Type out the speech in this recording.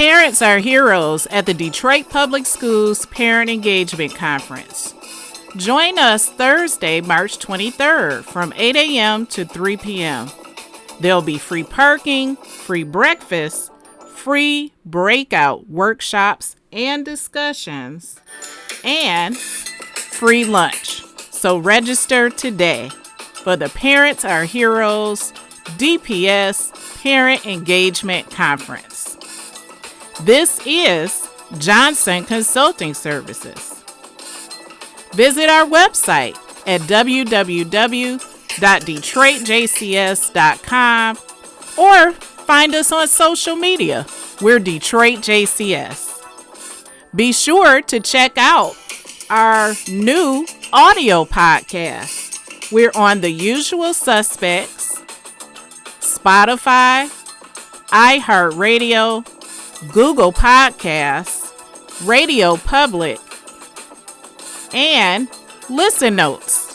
Parents are heroes at the Detroit Public Schools Parent Engagement Conference. Join us Thursday, March 23rd from 8 a.m. to 3 p.m. There'll be free parking, free breakfast, free breakout workshops and discussions, and free lunch. So register today for the Parents Are Heroes DPS Parent Engagement Conference. This is Johnson Consulting Services. Visit our website at www.detroitjcs.com or find us on social media. We're Detroit JCS. Be sure to check out our new audio podcast. We're on the usual suspects Spotify, iHeartRadio, Google Podcasts, Radio Public, and Listen Notes.